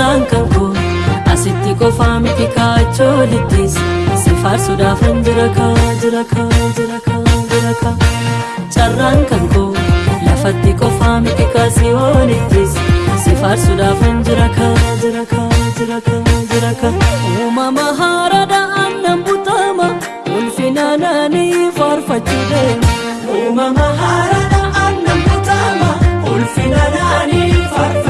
jalaan qabu asitti qofaa miti kaachoolittis si faarsuudhaaf hin jira kaa jira kaa jira kaa jira kaa carraan kan koo lafatti qofaa miti kaasiyoonittis si faarsuudhaaf hin jira kaa jira kaa jira kaa jira kaa uumama haaraadha aannan butama ulfina naanii faarfachuu deema uumama haaraadha aannan butama ulfina naanii faarfachuu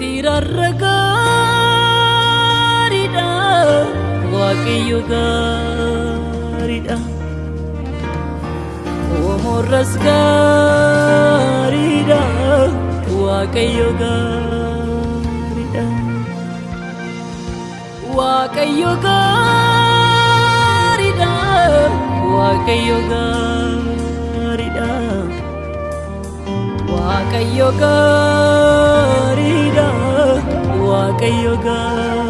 Firarra gaariidha Waaqayyo gaariidha Omorras gaariidha Waaqayyo gaariidha Waaqayyo gaariidha Waaqayyo gaariidha Waaqayyo gaariidha Waaqayyo gaariidha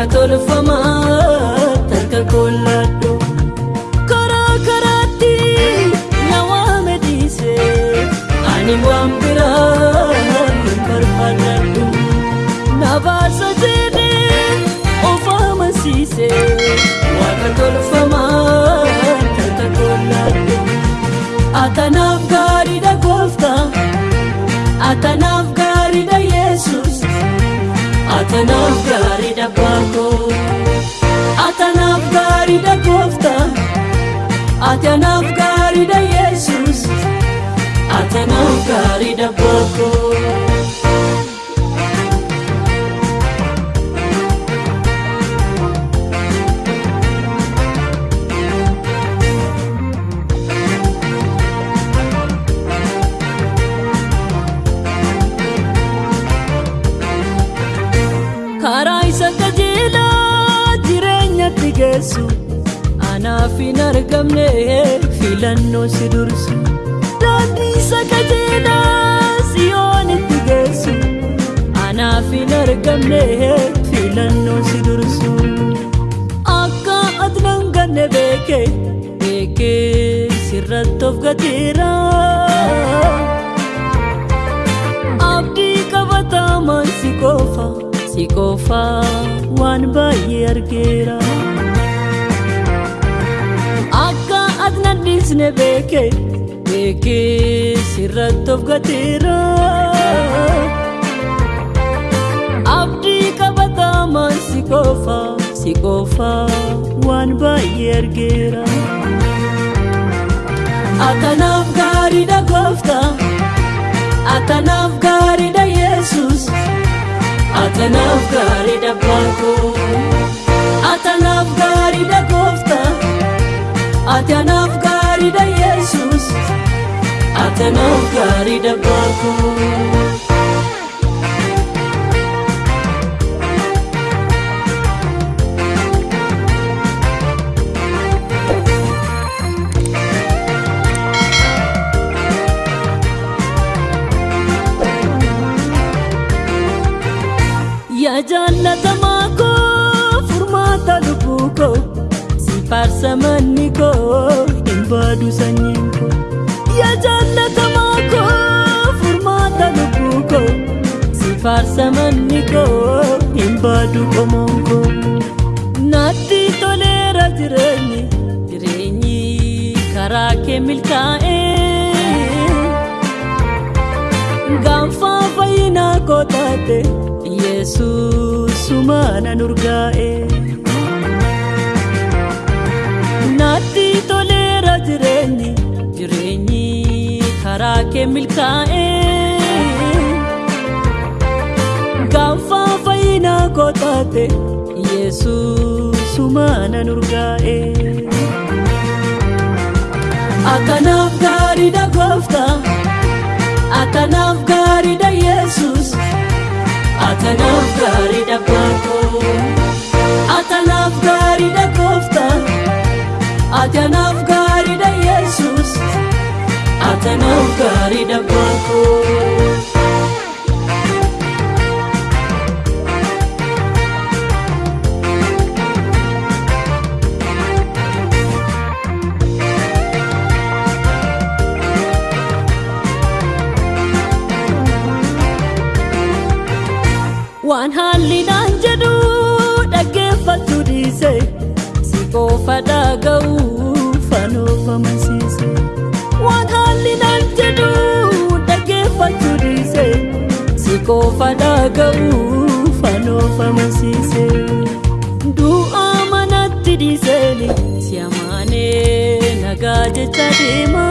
waaqa tolfamaa gaariidha baakoo atanaaf gaariidha gooftaa atanaaf gaariidha yesus atanaaf gaariidha baakoo karaa argamne filannoo si dursu daandii isa qajeelaa siyoonitti geessu anaaf hin argamne filannoo si dursu akka ati nan ganne beeke beekee sirratti of gateera abdii qabatamaan si qofa si qofa waan baay'ee argeera dhiisne beeke beekee sirratti of gateera. Abdii qabatamaan si qofa si qofa waan baay'ee argeera atanaaf gaariidha gooftaa atanaaf gaariidha yesus atanaaf gaariidha baakoo atanaaf gaariidha gooftaa atanaaf gaariidha yesus atanaaf gaariidha baakoo yaa jaallatamaa koo furmaata lubbuu koo si barbaadu sanyiin koo yaa jaallatamaa koo furmaata lubbuu koo si faarsa manni koo hin baadu qomoon koo naatti toleera jireenyi jireenyi karaa kee milkaa'ee gaanfaa fayyinaa koo taate yesuusuma nan urgaa'ee. Karaa kee milkaa'ee gaanfa fayyinaa koo taate yesuusumana nurgaa'e akkanaaf gaariidha gooftaa akkanaaf gaariidha yesus akkanaaf gaariidha baakoo akkanaaf gaariidha gooftaa akkanaaf gaariidha yesus akkanaaf gaariidha baakoo. waan haalli naan jedhu dhaggeeffatu dhiise si qofa dhaga'uu si qofa dhaga'uu fanoofamansiise du'a manatti dhiiseeni si amaanee nagaa jecha deema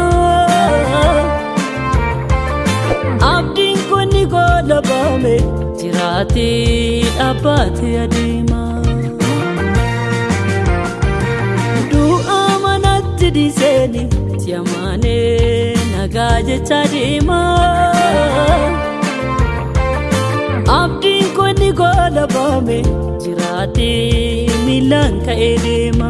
abdiin kun ni goolabame jiraatee dhaabbatee adeema. Du'a manatti dhiiseeni si amaanee nagaa jecha deema. Abdiin kun ni goolabame jiraatee miilaan ka'ee deema.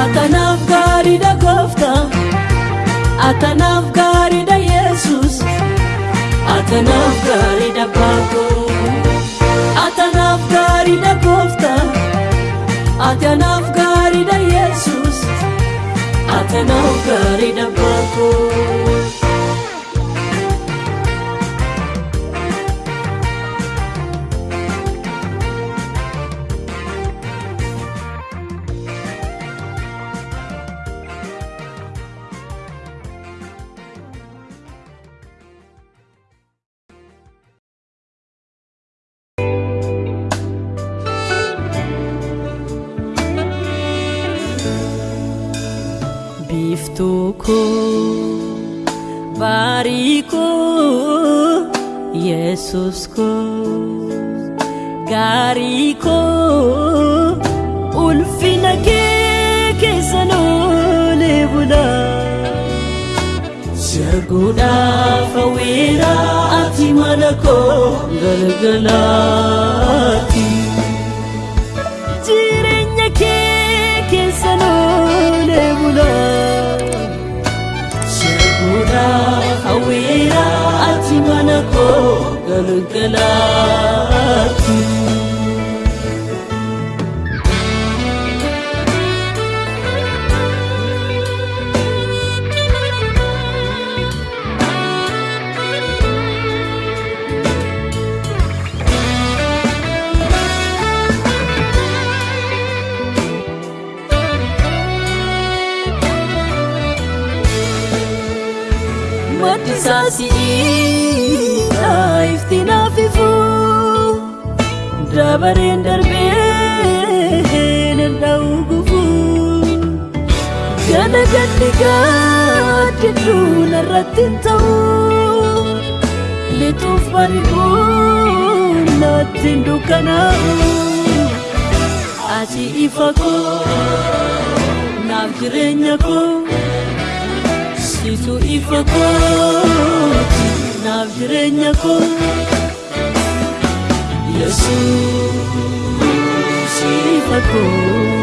Akkanaaf gaariidha gooftaa. Akkanaaf gaariidha Yesus. Akkanaaf gaariidha baakoo. Akkanaaf gaariidha gooftaa. Akkanaaf gaariidha Yesus. Akkanaaf gaariidha baakoo. Biiftuu koo baarii koo yesus koo gaarii koo ulfina kee keessan oolee bulaa Serguudhaaf hawwiira ati mana koo galgalaati. Jireenya kee keessan oolee bulaa. Serguudhaaf hawwiira ati mana koo galgalaati. Maddi saasiidha iftiin hafifuu dabareen darbee danda'u gufuu gana gaddi gaaddidhuu narratti hin ta'u lixuuf bari'uun natti hin dukkanaa'u ati ifa koo naaf jireenya koo. Situ ifa kooti naaf jireenya koo Yesuus ifa koo.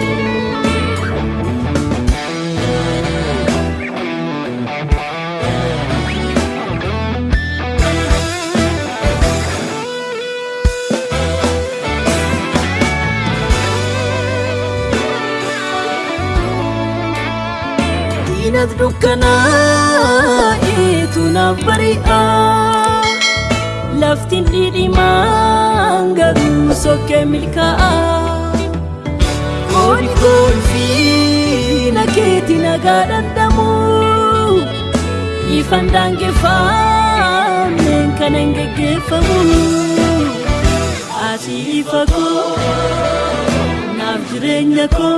Diinat dukkanaa eetu naaf bari'a laftiin dhidhimaan garuu sokkee milkaa'a kooni koolfii na keetiin nagaa dhandhamu ifan daangeffameen kan hin geggeeffamu ati ifa koo naaf jireenya koo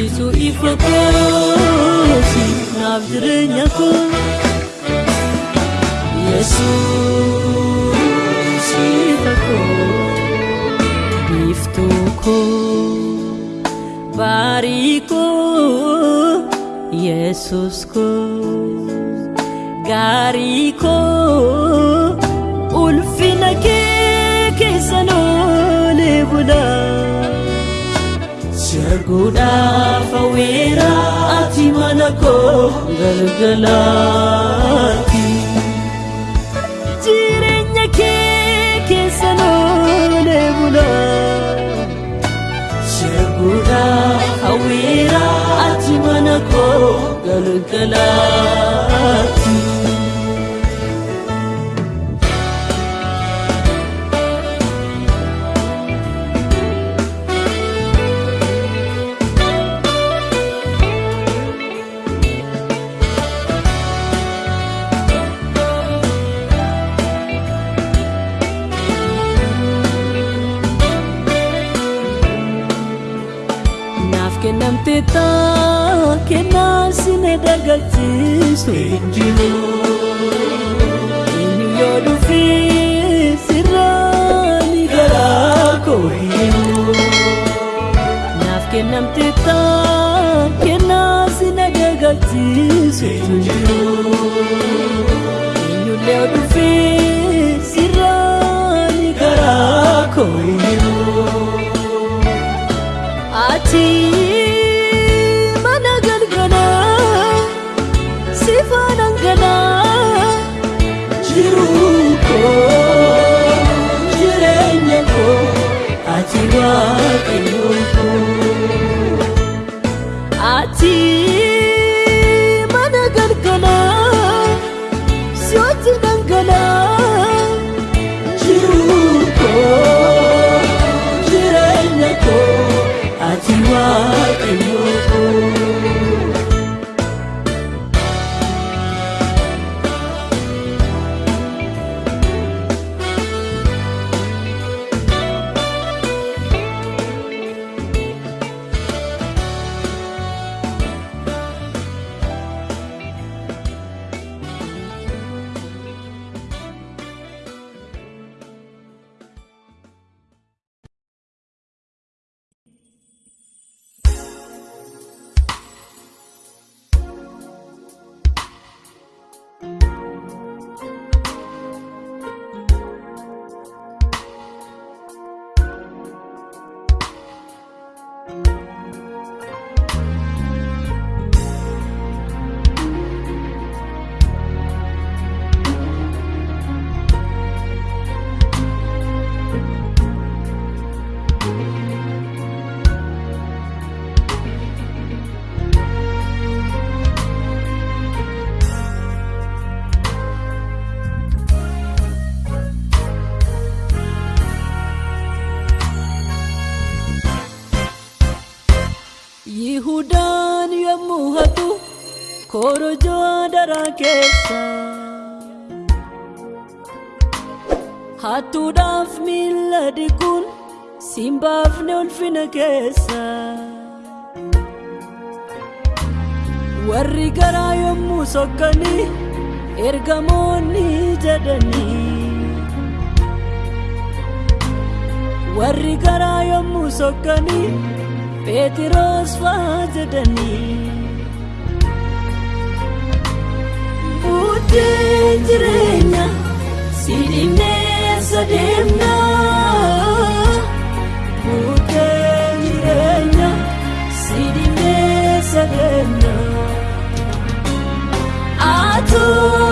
situ ifa kooti naaf jireenya koo yesuus ifa koo biiftuu koo baarii koo yesus koo Sirguudhaaf hawweera ati mana koo galgalaatti. Jireenya kee keessa oolee bulaa. Sirguudhaaf hawweera ati mana koo galgalaatti. sorriso. Ati simbaafne ulfina keessa warri garaa yommuu sokkanii ergamoonni jedhanii warri garaa yommuu sokkanii Phexros faa jedhanii Buddeen jireenya si dhimneessa そ。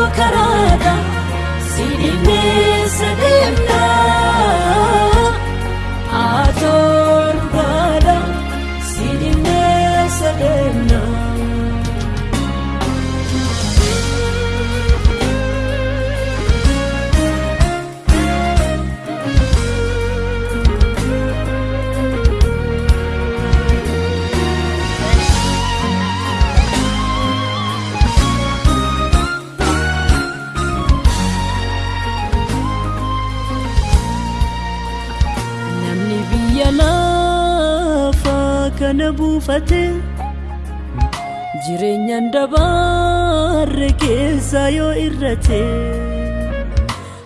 Lafaa kana buufate jireenyaan dabarre keessa yoo irrate.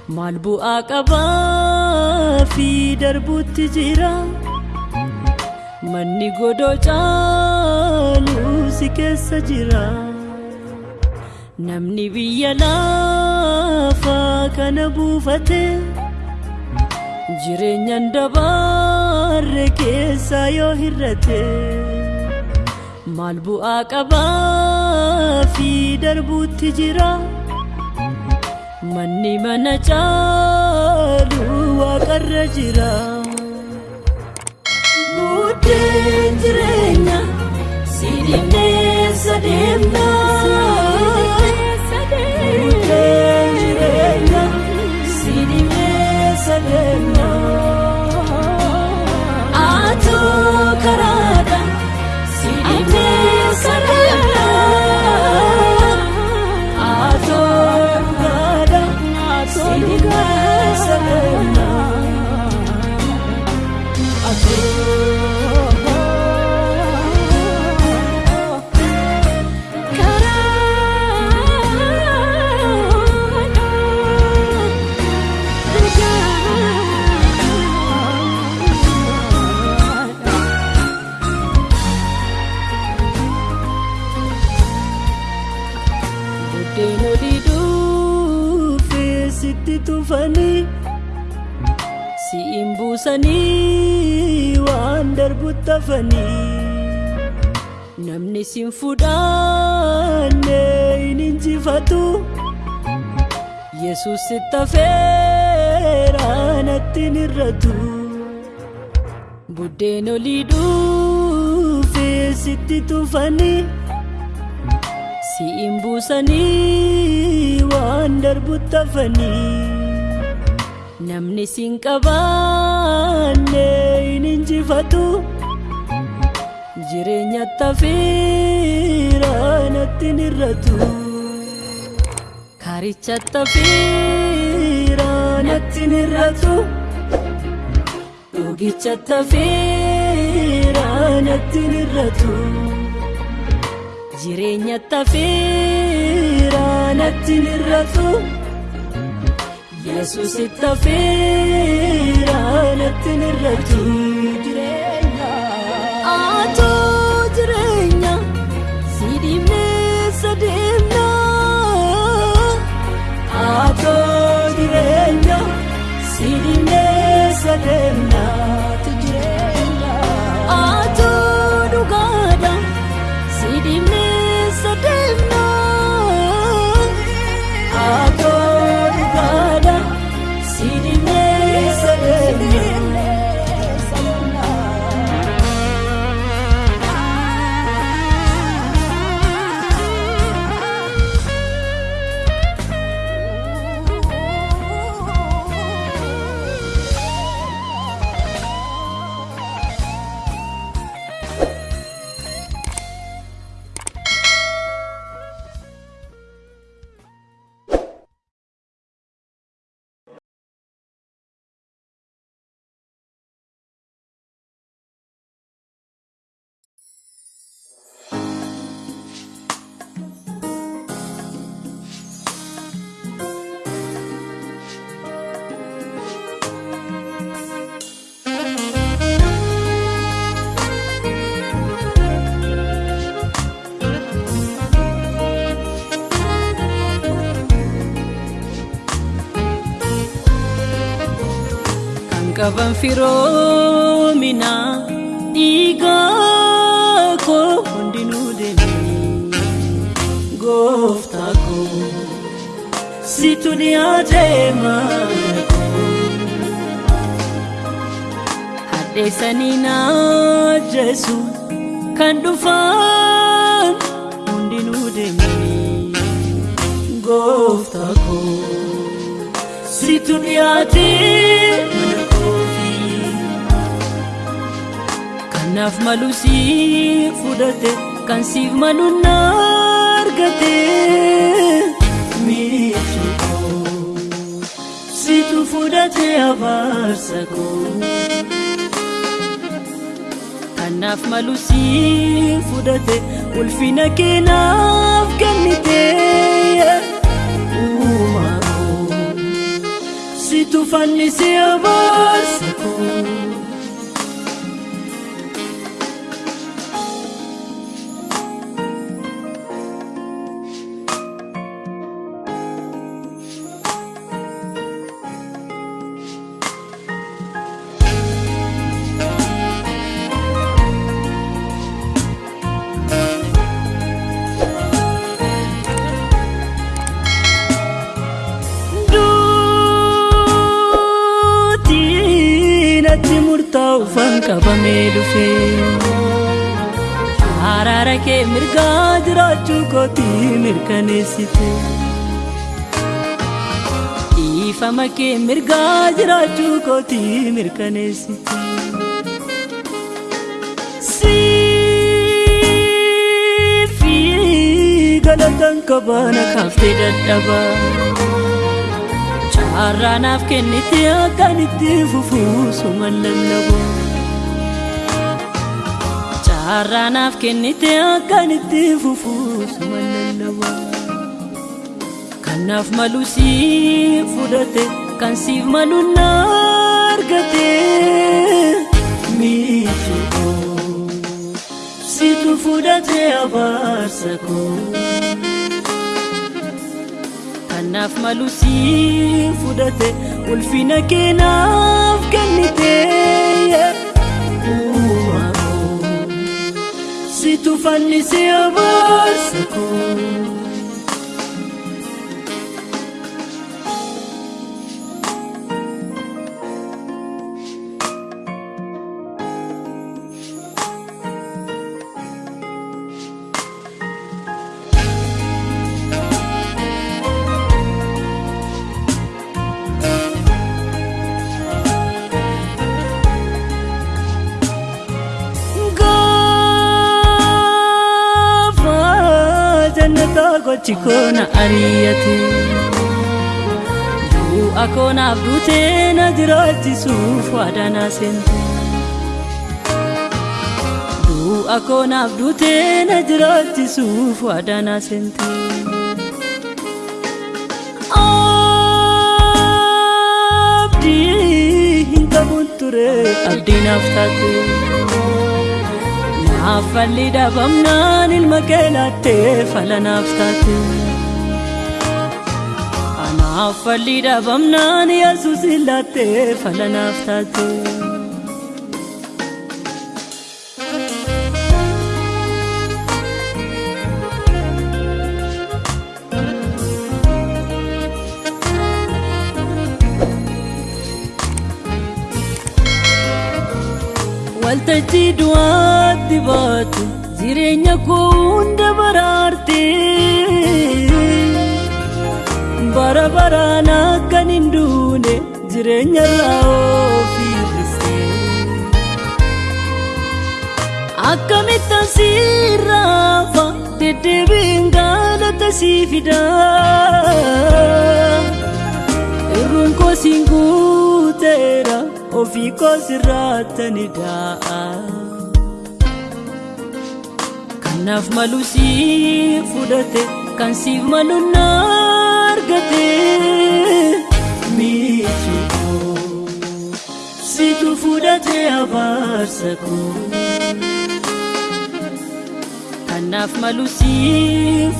Maal bu'aa qabaa fi darbuutti jira. Manni godoo caalu si keessa jira. Namni biyya lafaa kana buufate jireenyaan dabarre keessa yoo hirrate maal bu'aa qabaa fi darbuutti jira manni mana caalu waaqarra jira buddeen jireenya sidhineessa deemna buddeen jireenya sidhineessa deemna atoo hafanii namni sin fudhanne hin injifatu yesus natti hin irratu buddeen olii dhuufee sitti tufanii si'in buusanii waan darbutti hafanii namni sin qabaanne hin injifatu jireenya tafiira natti hin irratu karicha tafiira natti hin irratu dhugicha tafiira natti hin irratu jireenya tafiira natti hin irratu yesus tafiira natti hin irratu serena qaban firoomina dhiigaa koo hundinuu deemee gooftaa koo situ dhiyaatee maana koo hadheessanii naa jeesu kan dhufan hundinuu deemee gooftaa koo situ dhiyaatee kanaaf malu siif fudhate kan siif malu na argate miitu koo situ fudhate abaarsa koo kanaaf malu si fudhate ulfina keenaaf kennite uumaa koo situ fannise abaarsa koo. Mirkaneessite dhiifama kee mirgaa jiraachuu kootii mirkaneessite galatan kabaana kaaftee dadhabaa Har'aanaaf kennite akkan itti fufuu suman lallabu. Har'aanaaf kennite akkan itti fufuu suman lallabu. Kanaaf malu si fudhate kan siif malu na argate. Miituu situ fudhate abaarsa koo. kanaaf malu si fudhate ulfina keenaaf kennite situ fannise abaarsa koo. Gochi koona ari'ate du'a koonaaf duutee na jiraachisuuf waadaa seente du'a koonaaf duutee na jiraachisuuf waadaa seente abdii hin qabuun ture abdii naaf taate Affalli dhabamnaan ilma kee laattee falanaaf taate. Affalli dhabamnaan yesus laattee falanaaf taate. Waltajjii du'aatti baate jireenya koo hunda baraarte. Bara baraan akkan hin duune jireenya irraa ofiirrise akkamittan siirraafa deddeebiin galata sii fida irruun koo siin guuteera ofii koo sirraatani daa'a. Kanaaf malu si fudhate kan siif malu na argate. Miitu koo situ fudhate abaarsa koo. Kanaaf malu si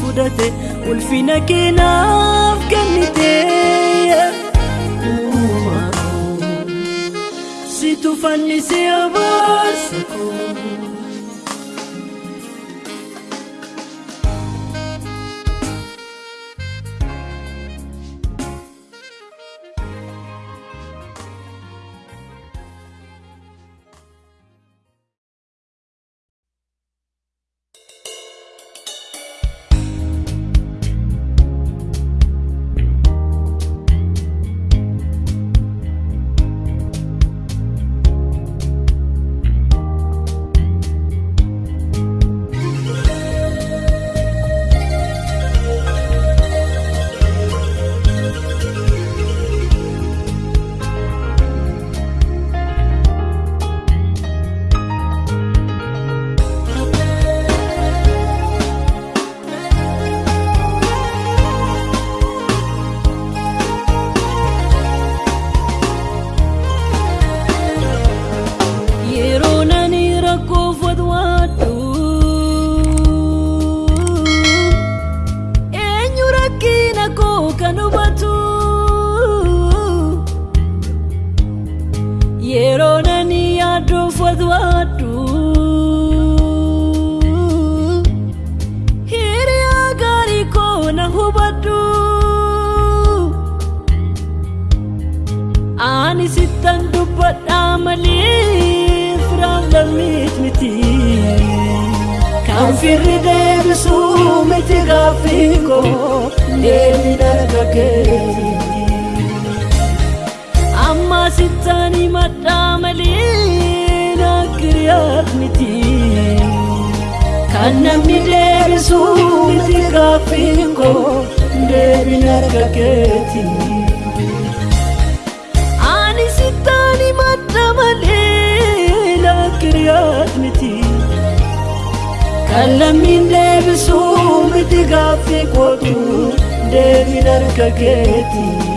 fudhate ulfina keenaaf kennite. فن سياباس kan hubatu yeroo nani yaaduuf wadwaadhu hiriyaa gaarii koo na hubadhu ani sittan dubbadhaa malee firaan lammiit miti. Kan firri deebisuu miti gaaffii koo. Deebiin argageeti amma sittaanii madhaa malee naggiriyaat miti kan namni deebisuu miti gaaffii koo deebiin argageeti. Ani sittaani madda malee lakkiriyaat miti. Kan lammiin deebisuu miti gaaffii kootu deebiin harka keeti. ilaalee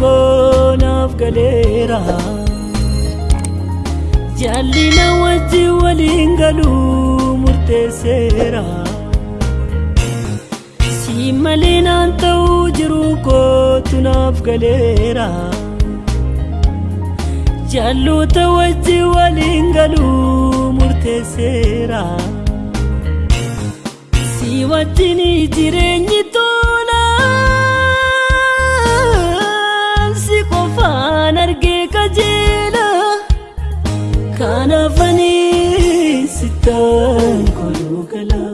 koo naaf galeera jaallina wajji waliin galuu murteesseera. Si malee naan ta'uu jiru kootu naaf galeera. Jaalloota wajji waliin galuu murteesseera. Si wajjin jireenyi sittaan koluu galaa.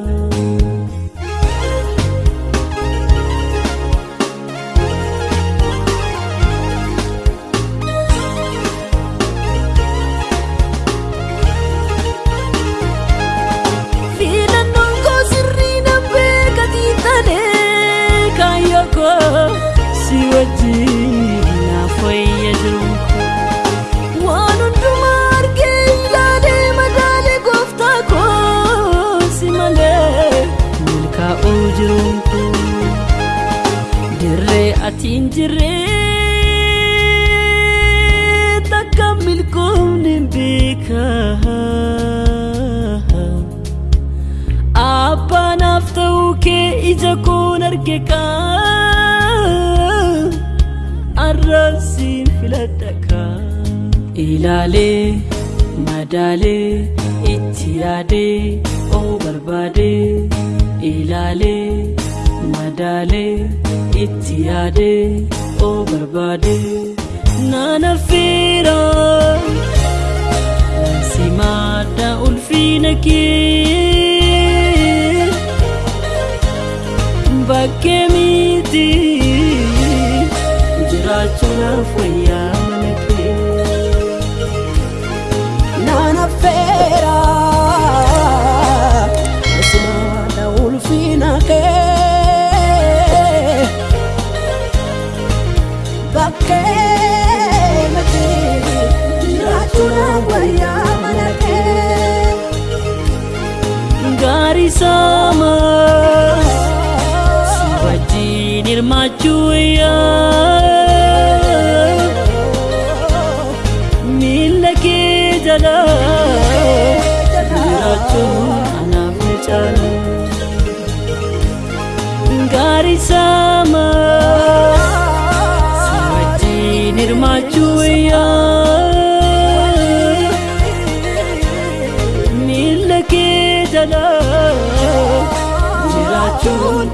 Koon arge kaa arrabsiin filadha kaa ilaalee madaalee itti yaadee oo barbaadee ilaalee madaalee itti yaadee oo barbaadee naan affeera si maadda ulfiina kee. Bakkee miti jiraachuudhaaf wayyaa wayyaa miila kee jala. Jiraachuun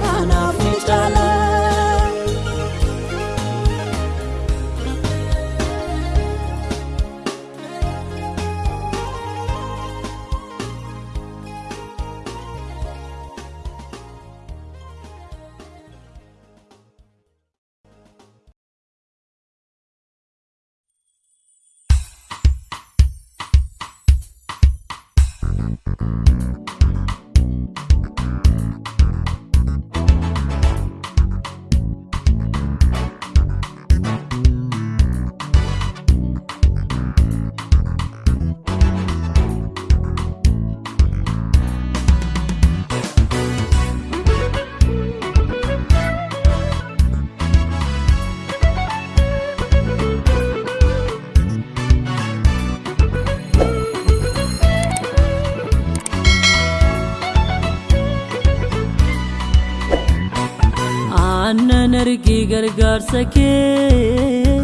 gargaarsa kee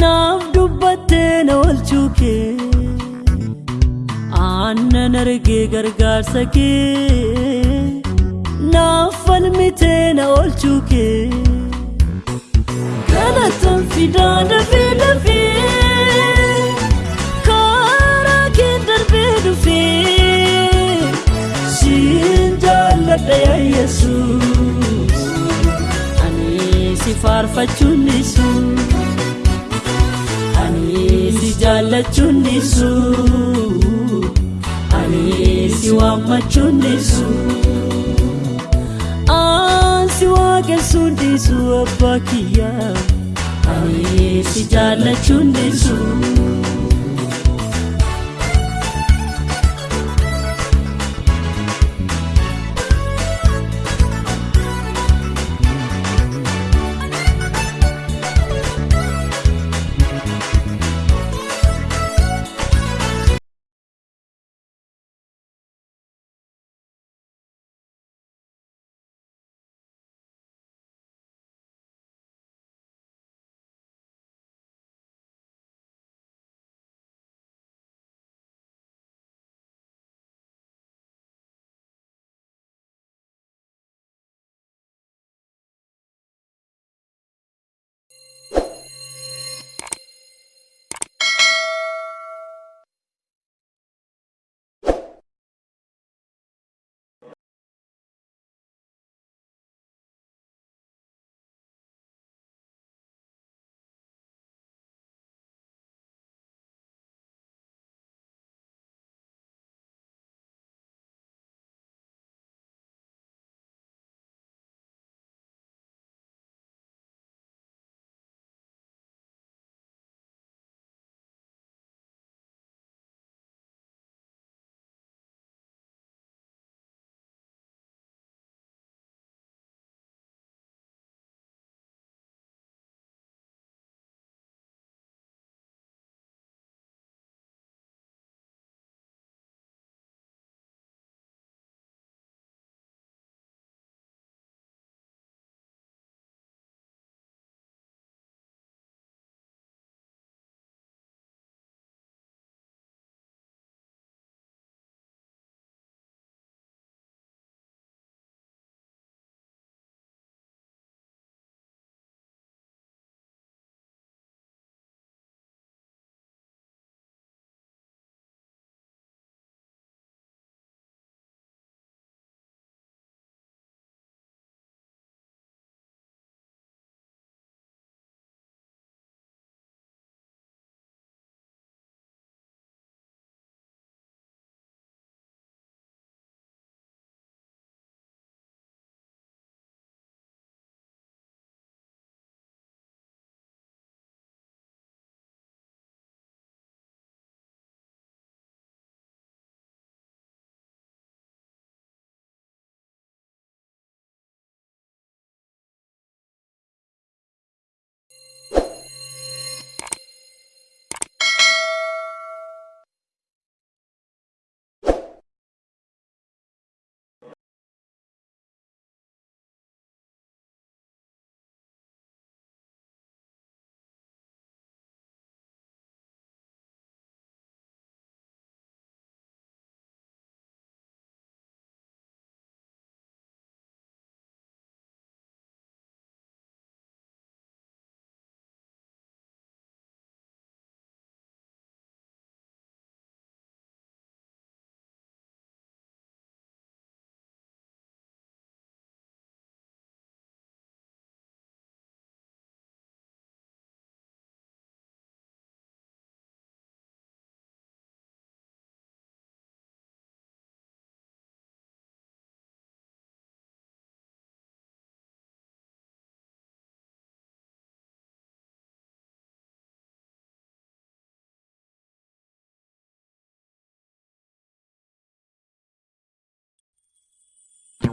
naaf dubbattee na oolchuu kee aannan argee gargaarsa kee naaf falmitee na oolchuu kee galatan fidaa dafee dafee karaa kee darbee dhufee siin jaalladha yaa yesuus faarfachuun dhiisu ani si jaallachuun dhiisu ani si waammachuun dhiisu aan si waaqessuun dhiisu abbaa kiyyaa ani si jaallachuun dhiisu. haala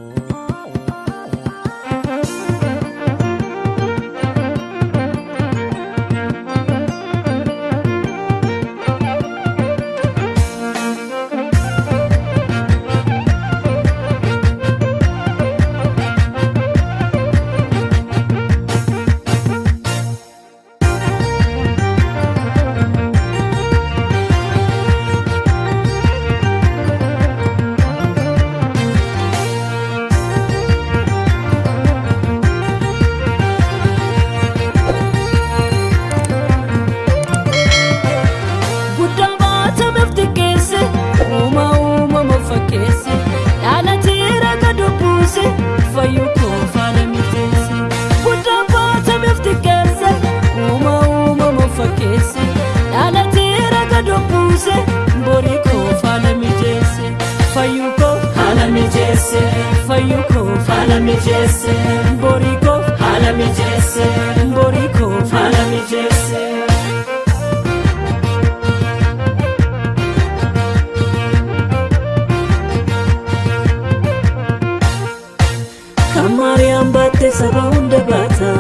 Oh. mijeesse borii koo faana mijeesse fayyuu koo haala mijeesse fayyuu koo faana mijeesse borii koo haala mijeesse borii koo faana mijeesse. Kamaariyaan baattee saba hunda baata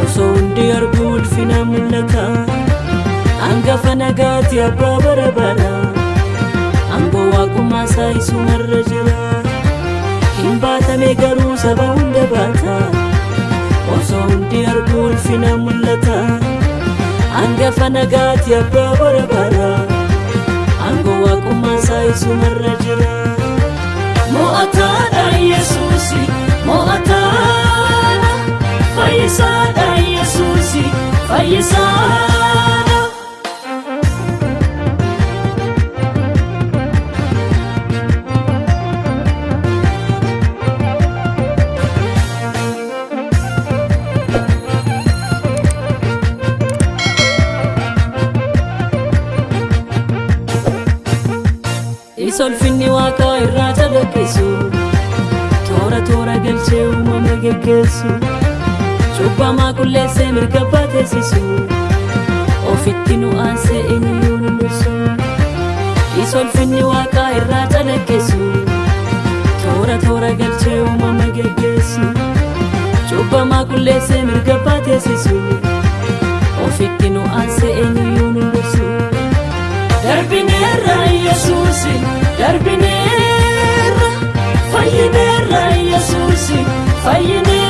onsoo hundi arguu ulfinaa mul'ata. Hangafa nagaati abbaa bara bara aangoo waaqummaa isaa isumarra jira hin baatame garuu saba hunda baata osoo hundi arguu ulfina mul'ata. Hangafa nagaati abbaa bara bara aangoo waaqummaa isaa isumarra jira. Mo'ataadha Yesuusi mo'ataadha fayyisaadha Yesuusi fayyisaadha. Calaqqisu toora toora galchee uumama geggeessu cubbamaa qulleessee mirga baateessisu ofitti nu aansee eenyuyyuu nu dhirsu isolfinni waaqaa irraa calaqqisu toora toora galchee uumama geggeessu cubbamaa qulleessee mirga baateessisu ofitti nu aansee eenyuyyuu nu dhirsu. Darbineerra Yesuusi darbineerra fayyineerra Yesuusi fayyineerra.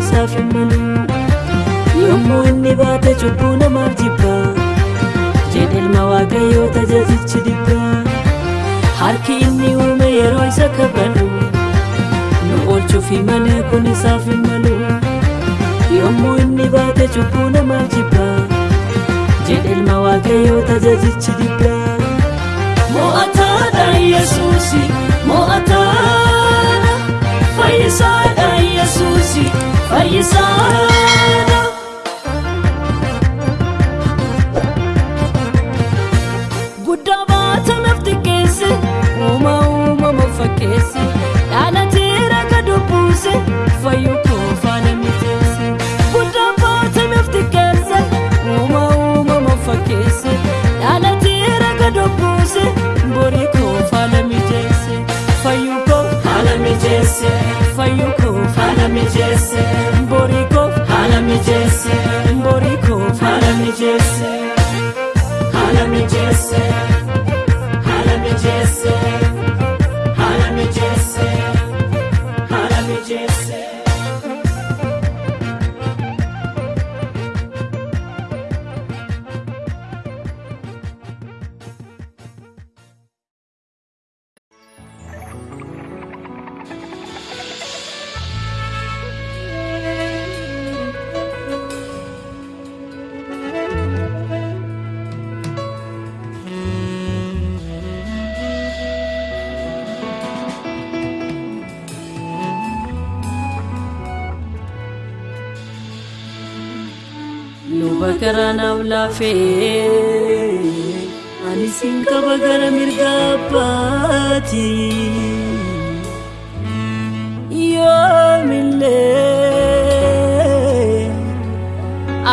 Isaaf hin malu. yommuu inni baate cubbuu namaaf jibba jedhe ilma waaqayyoo tajaajichi dibba harki inni uume yeroo isa kabadu nu oolchuufi malee kun isaaf hin malu yommuu inni baate cubbuu namaaf jibba jedhe ilma waaqayyoo tajaajichi dibba mo'ataadha yesuusi mo'ataadha fayyisaadha yesuusi fayyisaadha. guddaa baatameef xiqqeesse uuma uumama fakkeesse dhaalateera gad buuse fayyuu mijeesse fayyuu koo haala mijeesse borii koo haala mijeesse borii koo haala mijeesse. Hala mi luba gara naaf laafee ani siin qaba gara mirga abbaati yoomillee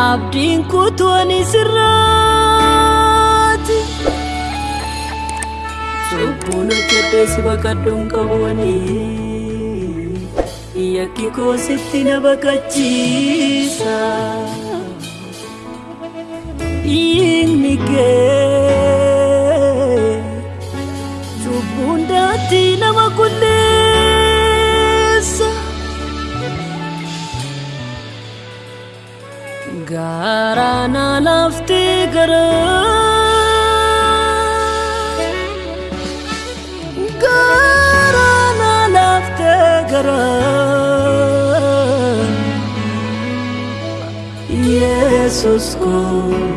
abdiin kutuu ani sirraati cubbuun hojjedhee si baqadhuun qabuanii yakki koo sitti na baqachiisa. in mi ge tu bunda ti na ma kulesa garana lafte gara. Jesus, como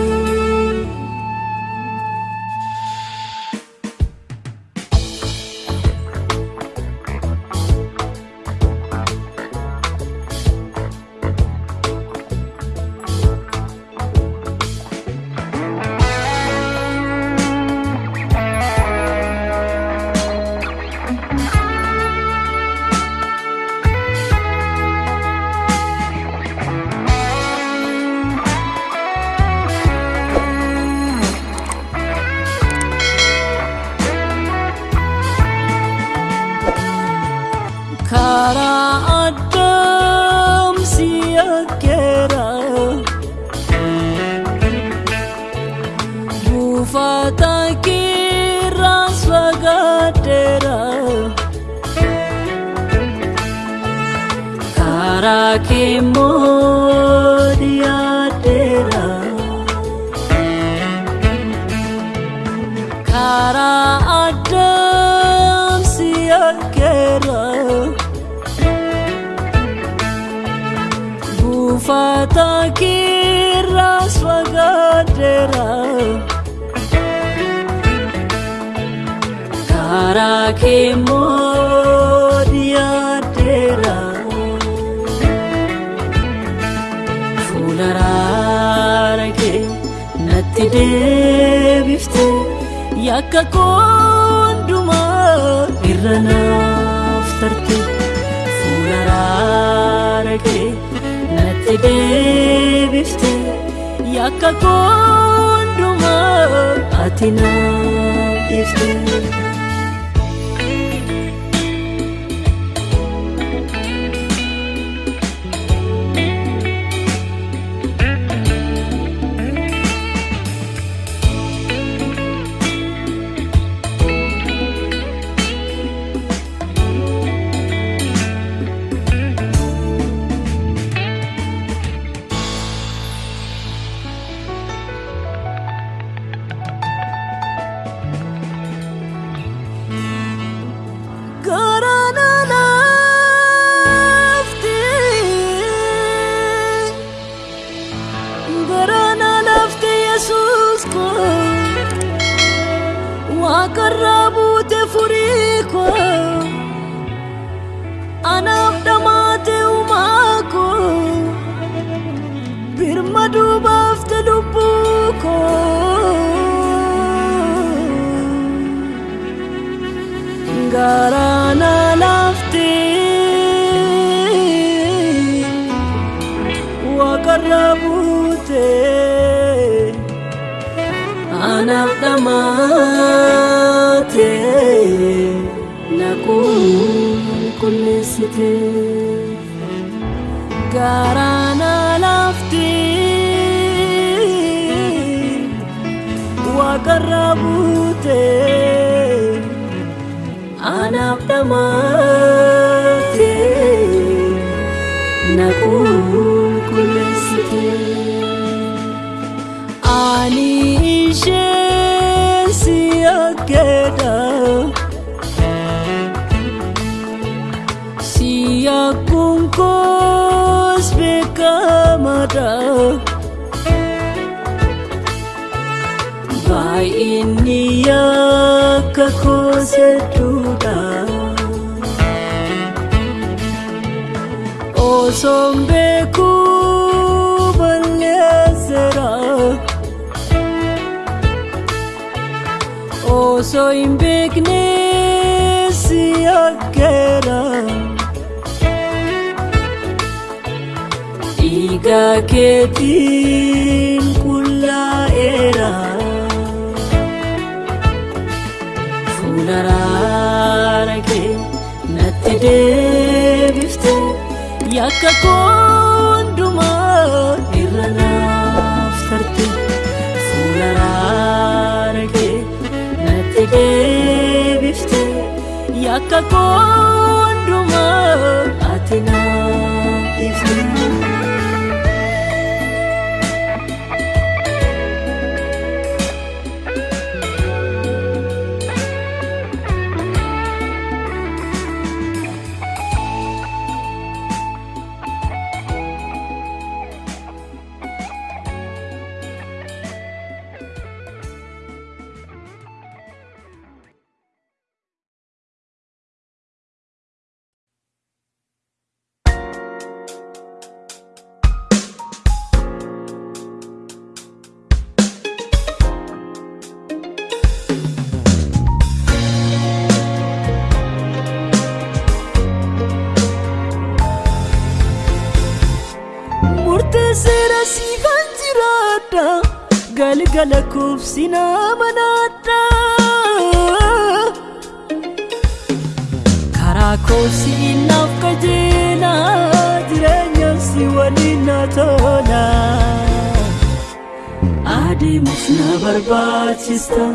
ካራ አዳም ሲያገረው ጉፋታ ኪራስ ወጋደራ ካራ yakka koondumaa irra naaf tarte fuula raara kee natti deebifte yakka koondumaa ati naaf ifte. Waaqarra buute anaaf dhamaate na qulqulleessite ani ishee osoon beekuu balleesseera osoo hin beekne si akkeera dhiiga keetiin qullaa'eera fuula yakka koondumaa irra naaf tarte fuula raara kee natti deebifte yakka koondumaa ati naaf ifte. Karaa koosii naaf qajeela jireenya si waliin na tola adeemuuf na barbaachista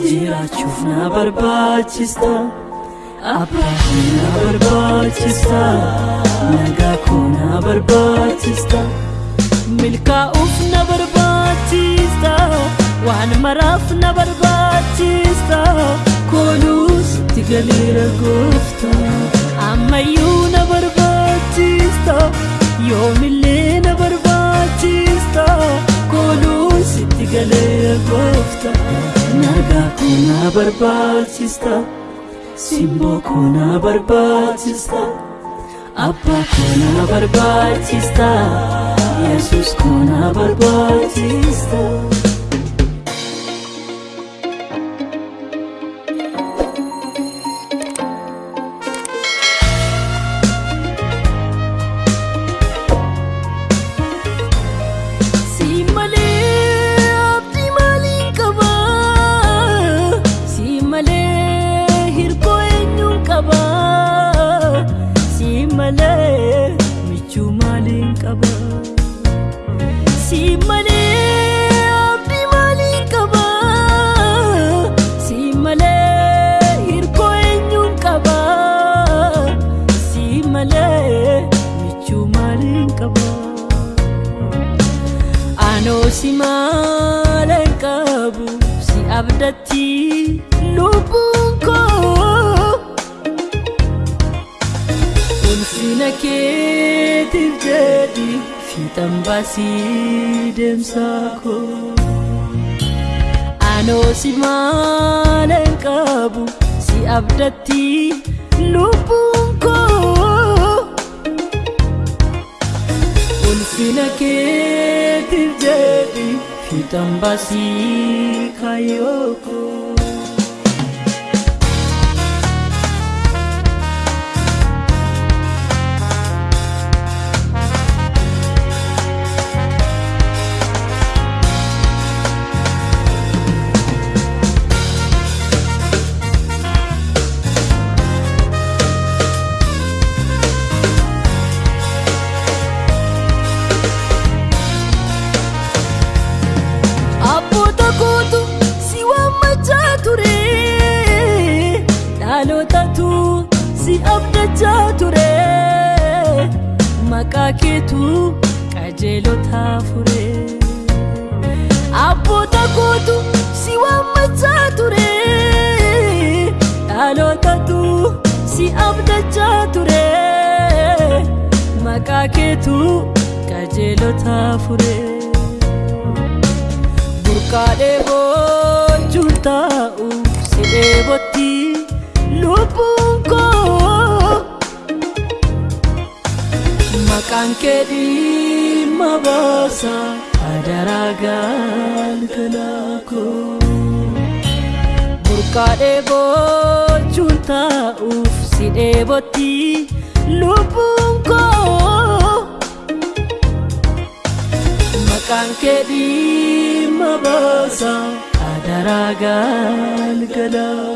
jiraachuuf na barbaachista abbaa na barbaachista nagaa koo na barbaachista milkaa'uuf na barbaachista waan maraaf na barbaachista kooluus itti galeera goofta ammayyuu na barbaachista yoomillee na barbaachista kooluus itti galeera goofta nagaa koo na barbaachista simboo koo na barbaachista abbaa koo na barbaachista yesus koo na barbaachista. Baasii deemsaa koo Anoo si maalaan qabu si abdatti lubbuun koo ulfina keetiif jedhi fiixan baasii kaayyoo koo. Keetu qajeelotaa fure Abboota kootu si waammachaa ture dhalootatu si abdachaa ture maqaa keetu qajeelotaa fure. burqaadhee boonjuun taa'u si dheebotti maqaan kee dhimma baasa adaraa galgalaa koo burqaadhee boonjuun taa'uuf si dheebotti lubbuun koo maqaan kee dhimma baasa adaraa galgalaa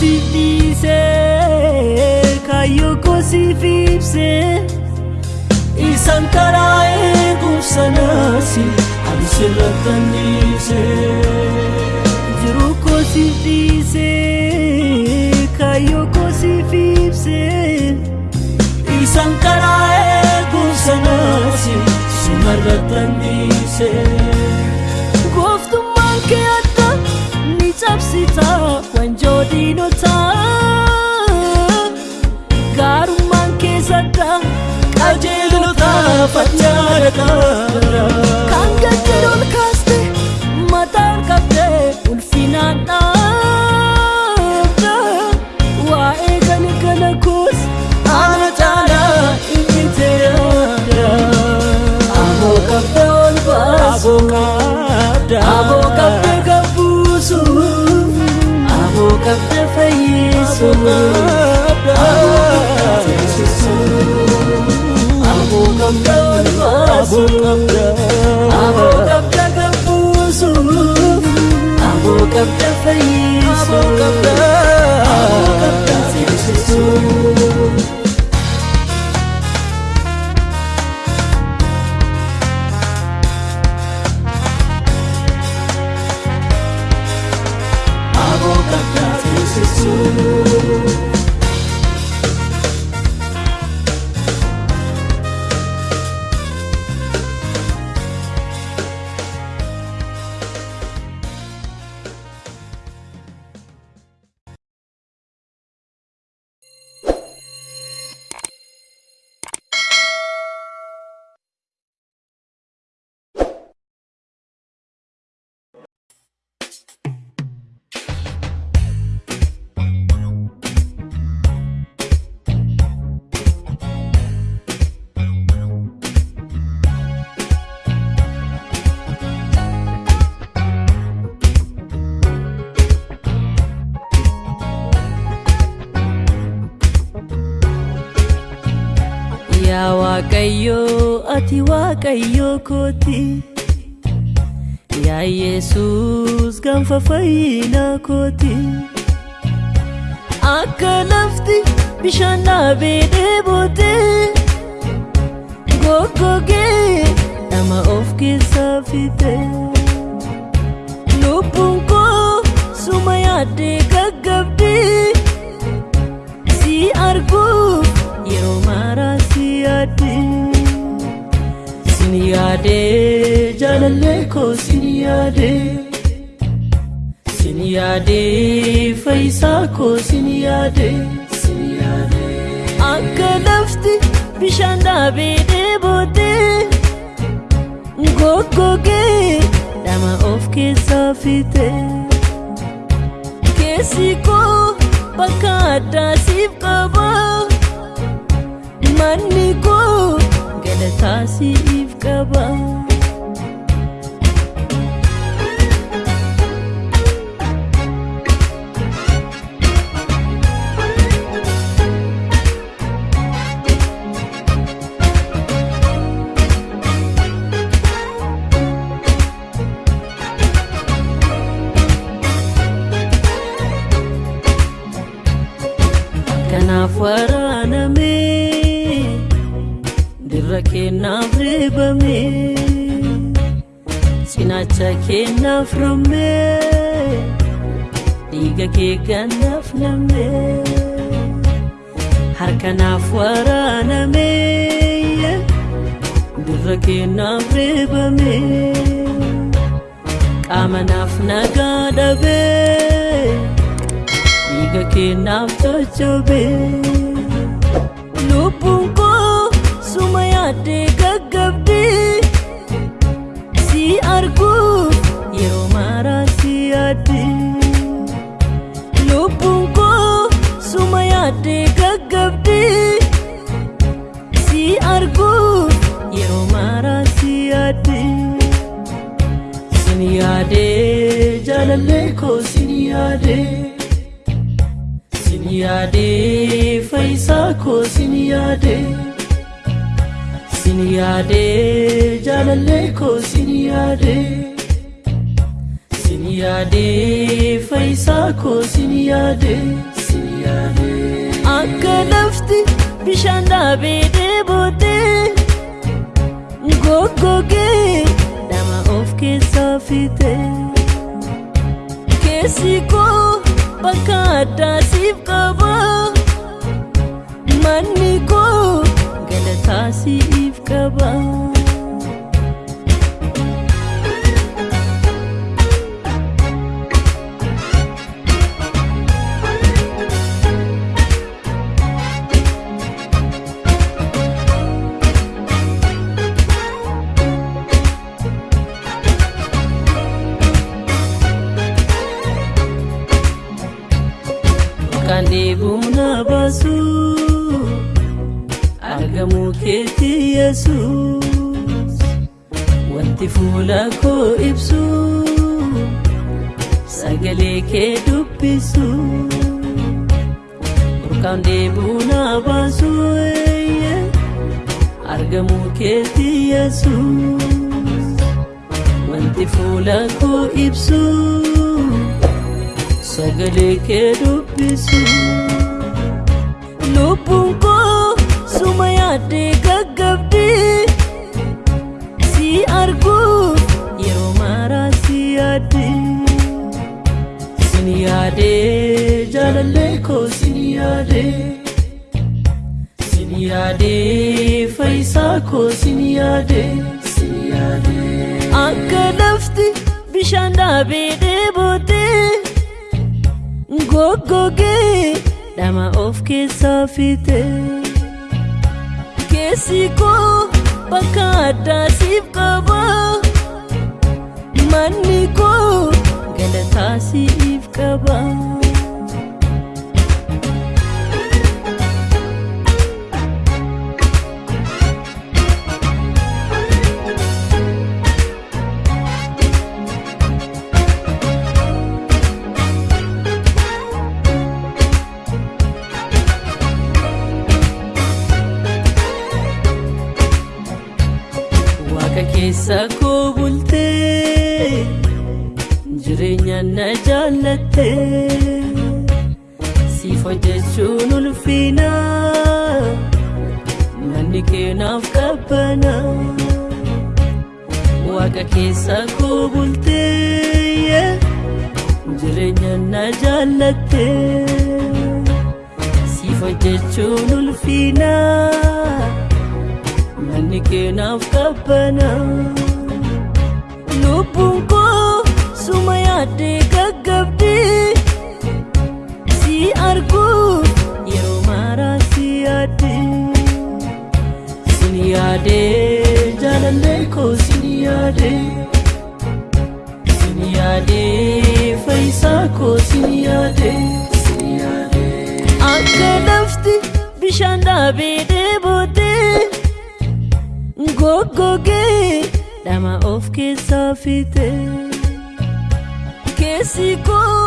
koo. jiruu kosi dhiisee kaayyoo kosi fiibsee isaan karaa eegumsa naasi ani sirrattan dhiisee jiruu kosi dhiisee kaayyoo kosi fiibsee isaan karaa eegumsa naasi simarrattan cabsita wanjoo diinotaa gaarummaan kee sadda qajeelota faccaadha kan gajjaroon kaaste mataan qabde ulfinaan dhaabda waa'ee galgala koos ana caalaa inni ta'eera aboo qabda ol baasa qabda fayyisu aboo qabda olbaasu aboo qabda gabbuusu Waaqayyoo kooti Yaa Yesuus gaanfa fayyinaa kooti Akka lafti bishaan dhaabee dheebootee Goggogee nama of keessaa fixe Lubbuun koo suma yaaddee jaalallee koo sin yaade sin yaade fayyisaa koo sin yaade sin yaade akka lafti bishaan dhaabee dheebootee goggogee nama of keessaa fixe keessi koo bakka addaa siif qaba manni koo galataa siif qaba cinaacha kennaaf romme dhiiga kee gannaaf namme harkanaaf waraaname dirra kennaaf reebame qaamanaaf nagaa dhabee dhiiga kennaaf coccoobe lubbuun jaalallee koo sin yaade sin yaade fayyisaa koo sin yaade sin yaade jaalallee koo sin yaade sin yaade fayyisaa koo sin yaade sin yaade akka lafti bishaan dhaabee dheebootee goggogee nama of keessaa fixe keessi koo bakka addaa siif qaba manni koo galataa siif qaba Keessa koo bultee jireenya na jaallatte siif hojjechuun ulfina manni keenaaf qabbana Waaqa keessa koo bultee jireenya na jaallatte siif hojjechuun ulfina. Manni keenaaf qabbana lubbuun koo suma yaaddee gaggabdi si arguuf yeroo maaraa si yaaddi sin yaadee jaalallee koo sin yaadee sin yaadee fayyisaa koo sin yaadee akka lafti bishaan dhaabee goggogee dhama of keessaa fiite keessi koo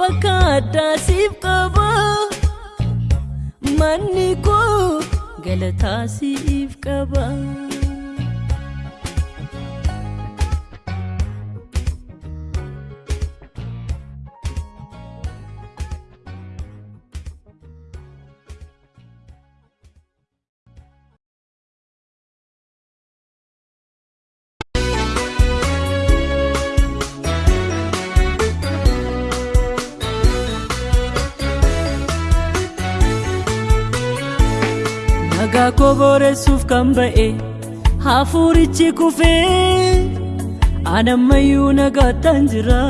bakka addaa siif qaba manni koo galataa siif qaba. Nagaa koo booressuuf kan ba'e hafuurichi kufee anammayyuu nagaattan jira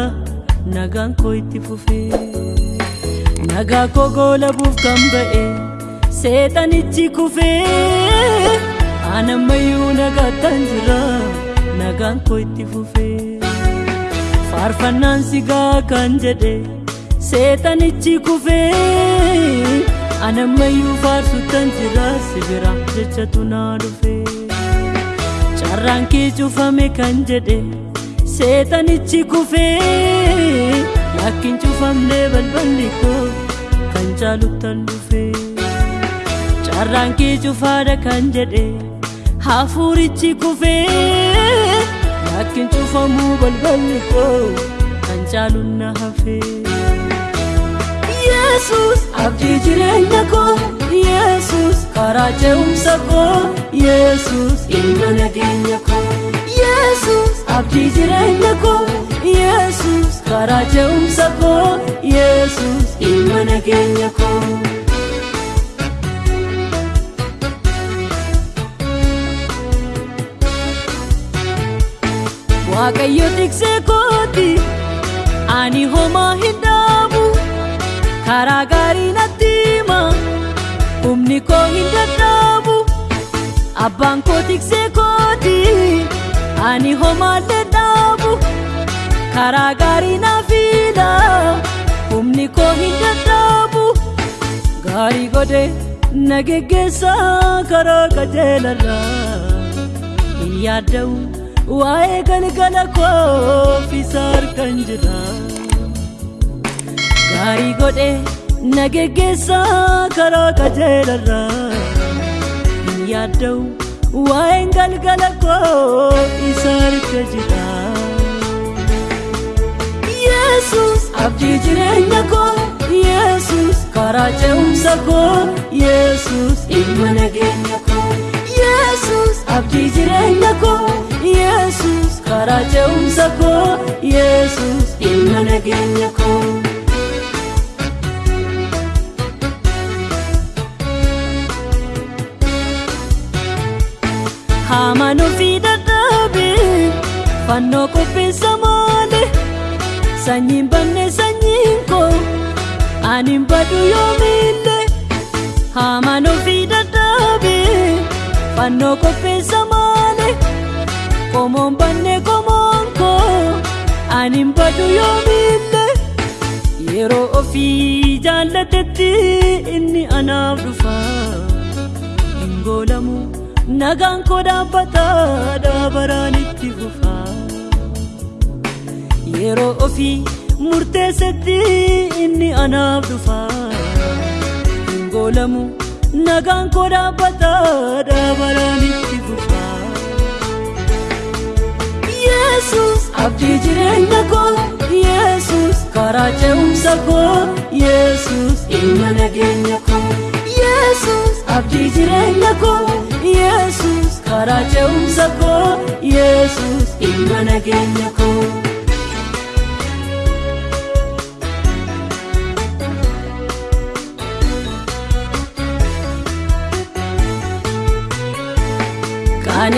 nagaan koo itti fufee nagaa koo goolabuuf kan ba'e seexanichi kufee anammayyuu nagaattan jira nagaan koo itti fufee faarfannaan sigaa kan jedhe seexanichi kufee anammayyuu faarsuttan jira sibira jechatu naa dhufe carraan kee cufame kan jedhe seexanichi kufee lakkin cufamne balballi koo kan caaluttan dhufe carraan kee cufaadha kan jedhe hafuurichi kufee lakkin cufamuu balballi koo kan caalunna hafee Yesus abdii jireenya koo Yesus karaa ce'umsa koo Yesus ilma nageenya koo Yesus abdii jireenya koo Yesus karaa ce'umsa koo Yesus ilma nageenya koo. Waaqayyo tiksee kooti ani homaa hin. Karaa gaarii natti hima humni koo hin dadhabu abbaan koo tiksee kooti ani homaallee dhaabu karaa gaarii naaf hidha humni koo hin dadhabu gaarii godhe na geggeessa karaa qajeelarra hin yaadda'u waa'ee galgala koo isa harkan jira. Gaarii godhe na geggeessaa karaa qajeelarraa hin yaadda'u waa'een galgala koo isa harka jira. Yesus abdii jireenya koo Yesus karaa ce'umsa koo Yesus ilma nageenya koo Yesus abdii jireenya koo Yesus karaa ce'umsa koo Yesus ilma nageenya koo. Fannoo qopheessa malee sanyiin banne sanyiin koo ani badu yoomillee haamaan ofii dadhabee fannoo qopheessa malee qomoon banne qomoon koo ani badu yoomillee yeroo ofii jaallatetti inni anaaf dhufa hin goolamu. nagaan koo dhaabbataa dhaabaraan itti fufaa yeroo ofii murteessetti inni anaaf dhufaa hin goolamu nagaan koo dhaabbataa dhaabaraan itti fufaa Yesus abdii jireenya koo Yesus karaa ce'umsa koo Yesus ilma nageenya koo. Yesus abdii jireenya koo Yesus karaa ce'umsa koo Yesus ilma nageenya koo.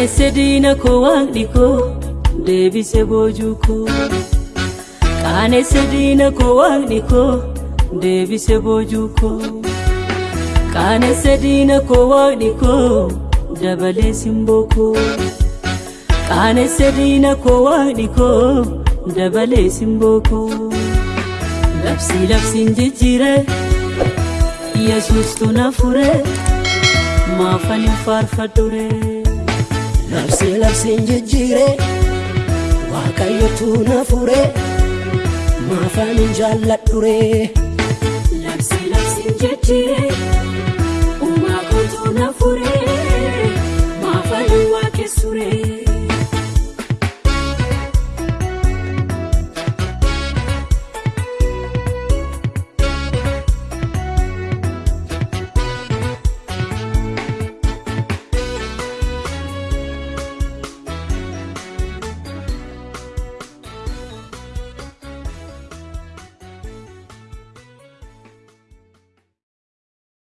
Qaanesse diina koo waaqni koo deebise boojuu koo. Qaanesse diina koo waaqni koo deebise boojuu koo. Qaanesse diina koo waaqni koo dabalee simboo koo. Qaanesse diina koo waaqni koo dabalee simboo koo. Labsi labsiin jijjiire Yesuustu na fure maafan hin faarfadhure. labsee labseen jijjiiree waaqayyotu na furee maafaanin jaalladhure. Labsee labseen jijjiiree uumaa kootu na furee maafaanin waaqessuree.